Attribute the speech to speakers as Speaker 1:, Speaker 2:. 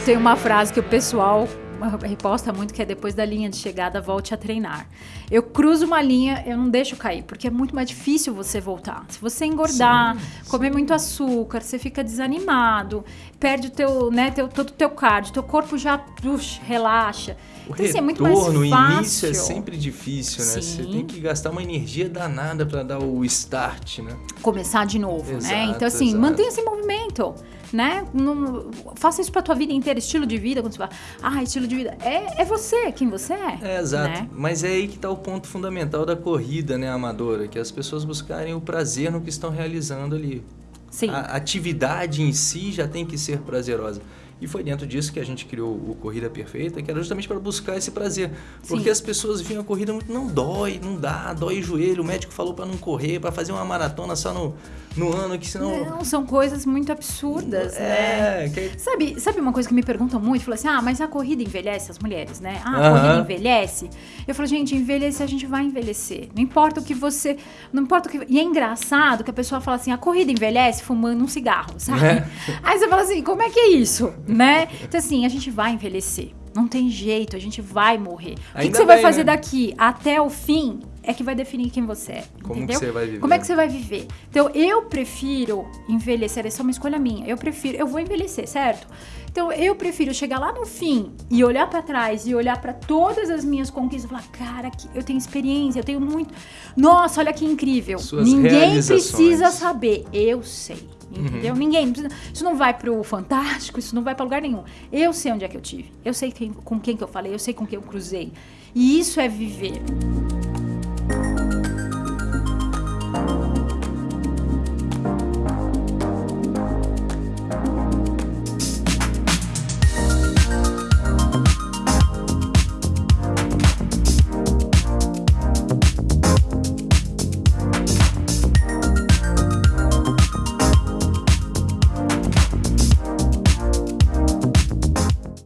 Speaker 1: tenho uma frase que o pessoal reposta muito que é depois da linha de chegada volte a treinar. Eu cruzo uma linha, eu não deixo cair, porque é muito mais difícil você voltar. Se você engordar, sim, comer sim. muito açúcar, você fica desanimado, perde o teu, né, teu, todo o teu cardio, teu corpo já puxa, relaxa.
Speaker 2: O então, assim, é muito mais fácil. início é sempre difícil, né? Sim. Você tem que gastar uma energia danada para dar o start, né?
Speaker 1: Começar de novo, né? exato, né? Então assim, mantenha esse movimento né? Não, faça isso pra tua vida inteira, estilo de vida, quando você fala, ah, estilo de vida. É, é você, quem você é.
Speaker 2: É, exato. Né? Mas é aí que tá o ponto fundamental da corrida, né, amadora, que as pessoas buscarem o prazer no que estão realizando ali.
Speaker 1: Sim.
Speaker 2: A atividade em si já tem que ser prazerosa. E foi dentro disso que a gente criou o Corrida Perfeita, que era justamente para buscar esse prazer. Porque Sim. as pessoas viam a corrida muito, não dói, não dá, dói o joelho. O médico falou para não correr, para fazer uma maratona só no, no ano, que senão.
Speaker 1: Não, são coisas muito absurdas,
Speaker 2: é,
Speaker 1: né? Que... Sabe, sabe uma coisa que me perguntam muito? Fala assim: ah, mas a corrida envelhece as mulheres, né? Ah, a corrida envelhece. Eu falo, gente, envelhecer, a gente vai envelhecer. Não importa o que você. Não importa o que. E é engraçado que a pessoa fala assim: a corrida envelhece fumando um cigarro, sabe? É. Aí você fala assim: como é que é isso? Né? Então, assim, a gente vai envelhecer. Não tem jeito, a gente vai morrer. o que, que, você vai fazer né? daqui até o fim é que vai definir quem você é.
Speaker 2: Como
Speaker 1: entendeu?
Speaker 2: você vai viver.
Speaker 1: Como é que você vai viver? Então, eu prefiro envelhecer, essa é uma escolha minha. Eu prefiro, eu vou envelhecer, certo? Então, eu prefiro chegar lá no fim e olhar para trás e olhar para todas as minhas conquistas e falar, cara, que eu tenho experiência, eu tenho muito. Nossa, olha que incrível.
Speaker 2: Suas
Speaker 1: Ninguém precisa saber. Eu sei. Entendeu? Uhum. Ninguém. Isso não vai pro Fantástico, isso não vai para lugar nenhum. Eu sei onde é que eu tive. Eu sei quem, com quem que eu falei, eu sei com quem eu cruzei. E isso é viver.